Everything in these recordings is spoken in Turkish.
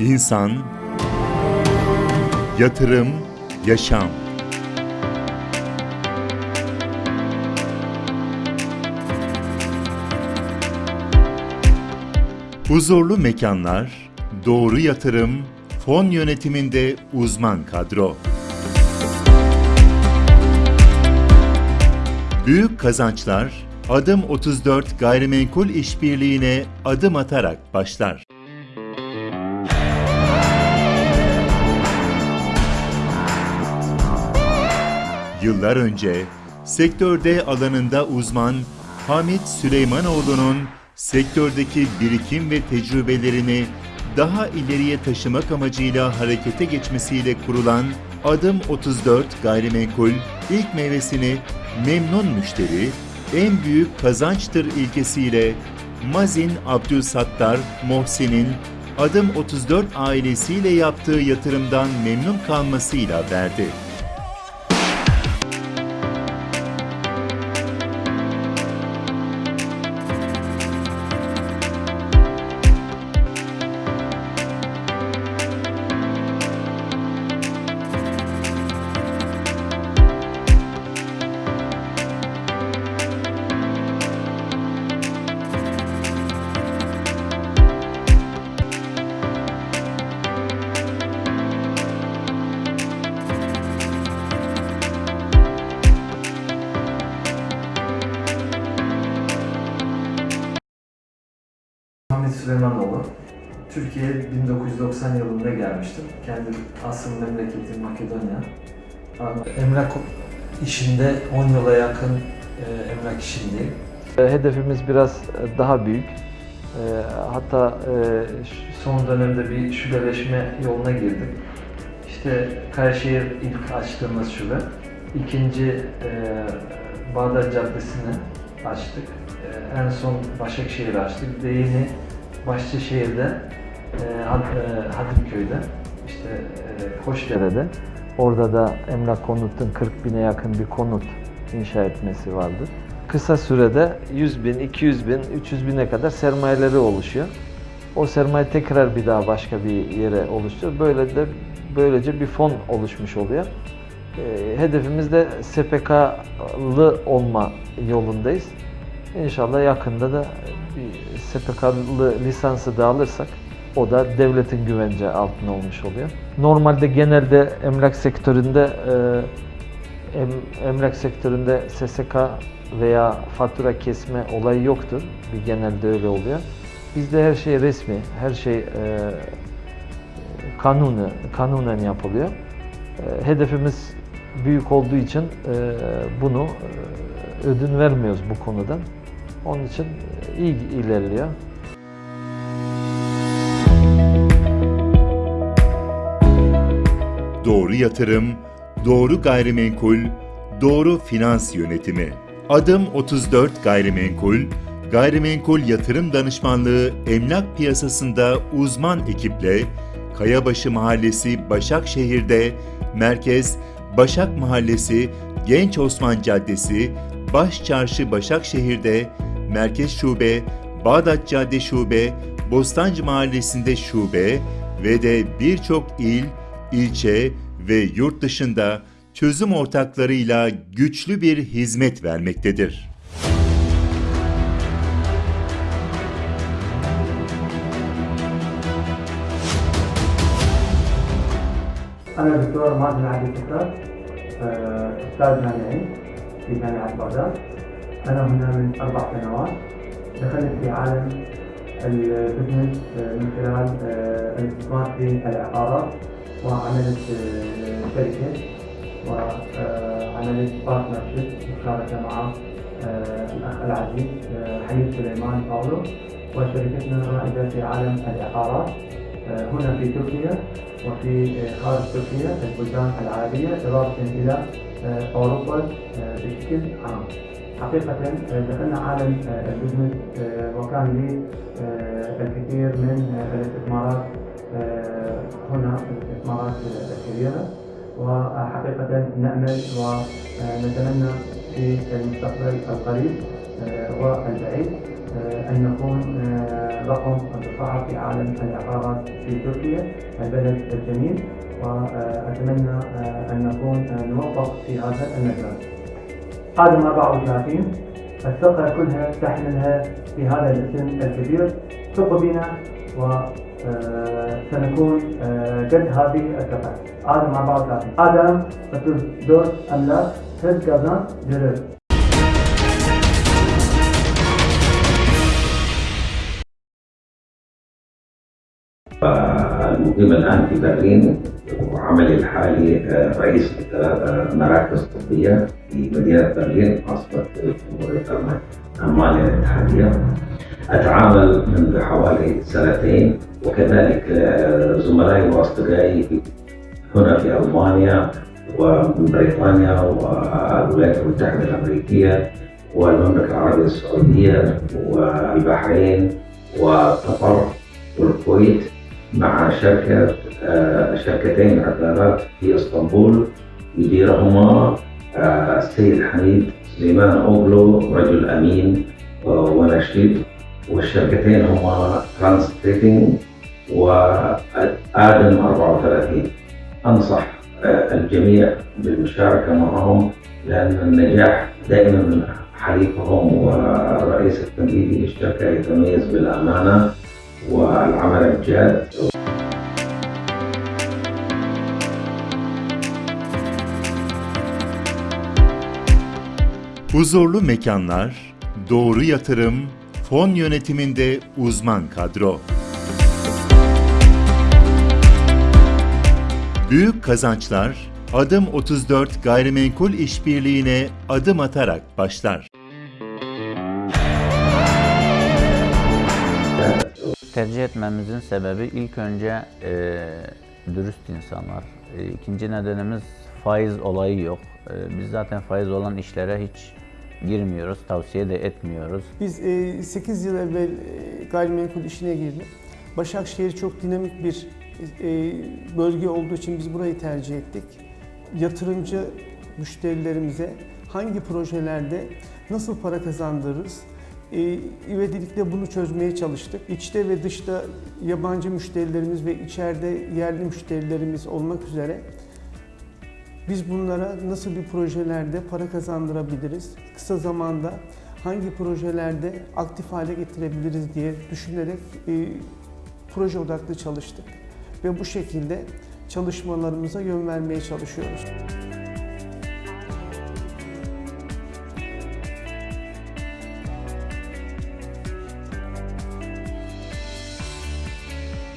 insan, yatırım, yaşam. Huzurlu mekanlar, doğru yatırım, fon yönetiminde uzman kadro. Büyük kazançlar Adım 34 gayrimenkul işbirliğine adım atarak başlar. Yıllar önce sektörde alanında uzman Hamit Süleymanoğlu'nun sektördeki birikim ve tecrübelerini daha ileriye taşımak amacıyla harekete geçmesiyle kurulan Adım 34 Gayrimenkul ilk meyvesini memnun müşteri, en büyük kazançtır ilkesiyle Mazin Abdülsattar Mohsin'in Adım 34 ailesiyle yaptığı yatırımdan memnun kalmasıyla verdi. Türkiye 1990 yılında gelmiştim. Kendi asıl memleketim Makedonya. Emlak işinde 10 yıla yakın e, emlak işindeyim. E, Hedefimiz biraz e, daha büyük. Hatta son dönemde bir şubeleşme yoluna girdik. İşte Kayseri ilk açtığımız şube. İkinci Bağdat Caddesi'ni açtık. En son Başakşehir açtık. De yeni Başçışehir'de, e, Had- e, Hadimköy'de, işte e, Hoşdere'de. Orada da Emlak Konut'un 40 bine yakın bir konut inşa etmesi vardı. Kısa sürede 100 bin, 200 bin, 300 bine kadar sermayeleri oluşuyor. O sermaye tekrar bir daha başka bir yere oluşturuyor. Böyle de böylece bir fon oluşmuş oluyor. E, hedefimiz de SPK'lı olma yolundayız. İnşallah yakında da SPK'lı lisansı da alırsak o da devletin güvence altında olmuş oluyor. Normalde genelde emlak sektöründe e, em- emlak sektöründe SSK veya fatura kesme olayı yoktur. Bir genelde öyle oluyor. Bizde her şey resmi, her şey e, kanunu, kanunen yapılıyor. E, hedefimiz büyük olduğu için e, bunu e, ödün vermiyoruz bu konudan. Onun için iyi ilerliyor. Doğru yatırım, doğru gayrimenkul, doğru finans yönetimi. Adım 34 Gayrimenkul, gayrimenkul yatırım danışmanlığı emlak piyasasında uzman ekiple Kayabaşı Mahallesi Başakşehir'de, Merkez Başak Mahallesi Genç Osman Caddesi, Baş Çarşı Başakşehir'de, Merkez Şube, Bağdat Cadde Şube, Bostancı Mahallesi'nde şube ve de birçok il, ilçe ve yurt dışında çözüm ortaklarıyla güçlü bir hizmet vermektedir. أنا دكتور مازن عبد الفتاح آه، أستاذ جامعي في جامعة بغداد أنا هنا من أربع سنوات دخلت في عالم البزنس آه، من خلال آه، الاستثمار في العقارات وعملت آه، شركة وعملت بارتنرشيب مشاركة مع آه، الأخ العزيز آه، حميد سليمان باولو وشركتنا رائدة في عالم العقارات هنا في تركيا وفي خارج تركيا البلدان العربية إضافة إلى أوروبا بشكل عام. حقيقة دخلنا عالم البزنس وكان لي الكثير من الاستثمارات هنا الاستثمارات الكبيرة وحقيقة نأمل ونتمنى في المستقبل القريب والبعيد أن نكون رقم الرفاعة في عالم العقارات في تركيا البلد الجميل. وأتمنى أن نكون نوفق في هذا المجال. قادم 34 الثقة كلها تحملها في هذا الاسم الكبير. ثقوا بنا وسنكون قد هذه الثقة. آدم 34 آدم 34 أملاك هز kazan görür. المقيم الآن في برلين وعملي الحالي آه، رئيس مراكز طبية في مدينة برلين عاصمة جمهورية ألمانيا الاتحادية. أتعامل منذ حوالي سنتين وكذلك آه، زملائي وأصدقائي هنا في ألمانيا ومن بريطانيا والولايات المتحدة الأمريكية والمملكة العربية السعودية والبحرين وقطر والكويت. مع شركة آه، شركتين عقارات في إسطنبول. يديرهما آه، السيد حميد سليمان أوغلو رجل أمين آه، ونشيط والشركتين هما ترانس تريدنج وآدم 34 أنصح الجميع بالمشاركة معهم لأن النجاح دائما حليفهم والرئيس التنفيذي للشركة يتميز بالأمانة. والعمل الجاد Huzurlu mekanlar, doğru yatırım, fon yönetiminde uzman kadro. Büyük kazançlar Adım 34 gayrimenkul işbirliğine adım atarak başlar. Tercih etmemizin sebebi ilk önce e, dürüst insanlar. E, ikinci nedenimiz faiz olayı yok. E, biz zaten faiz olan işlere hiç girmiyoruz, tavsiye de etmiyoruz. Biz e, 8 yıl evvel e, gayrimenkul işine girdik. Başakşehir çok dinamik bir e, bölge olduğu için biz burayı tercih ettik. Yatırımcı müşterilerimize hangi projelerde nasıl para kazandırırız? İvedilikle bunu çözmeye çalıştık. İçte ve dışta yabancı müşterilerimiz ve içeride yerli müşterilerimiz olmak üzere biz bunlara nasıl bir projelerde para kazandırabiliriz? Kısa zamanda hangi projelerde aktif hale getirebiliriz diye düşünerek e, proje odaklı çalıştık. Ve bu şekilde çalışmalarımıza yön vermeye çalışıyoruz.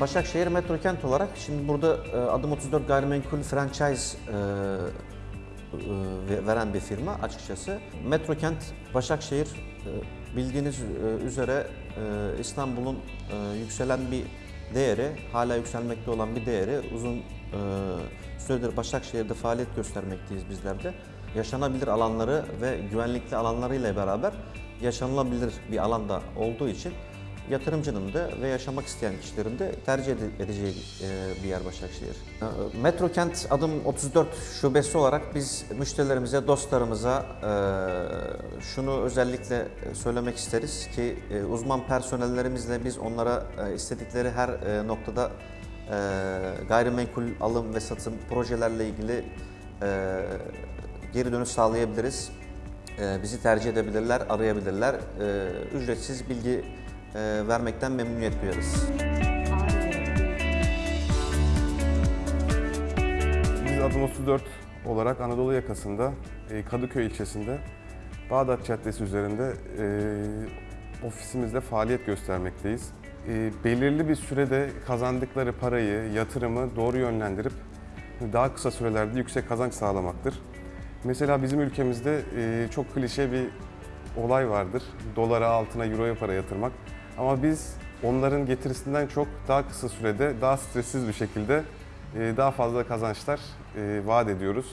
Başakşehir Metro Kent olarak şimdi burada e, adım 34 gayrimenkul franchise e, e, veren bir firma açıkçası. Metro Kent Başakşehir bildiğiniz üzere İstanbul'un yükselen bir değeri, hala yükselmekte olan bir değeri uzun süredir Başakşehir'de faaliyet göstermekteyiz bizler de. Yaşanabilir alanları ve güvenlikli alanlarıyla beraber yaşanılabilir bir alanda olduğu için yatırımcının da ve yaşamak isteyen kişilerin de tercih ede- edeceği e, bir yer Başakşehir. E, Metro Kent adım 34 şubesi olarak biz müşterilerimize, dostlarımıza e, şunu özellikle söylemek isteriz ki uzman personellerimizle biz onlara istedikleri her noktada gayrimenkul alım ve satım projelerle ilgili geri dönüş sağlayabiliriz. Bizi tercih edebilirler, arayabilirler. Ücretsiz bilgi vermekten memnuniyet duyarız. Biz Adım 34 olarak Anadolu yakasında e, Kadıköy ilçesinde Bağdat Caddesi üzerinde e, ofisimizde faaliyet göstermekteyiz. E, belirli bir sürede kazandıkları parayı, yatırımı doğru yönlendirip daha kısa sürelerde yüksek kazanç sağlamaktır. Mesela bizim ülkemizde e, çok klişe bir olay vardır. Dolara, altına, euroya para yatırmak. Ama biz onların getirisinden çok daha kısa sürede, daha stressiz bir şekilde e, daha fazla kazançlar e, vaat ediyoruz.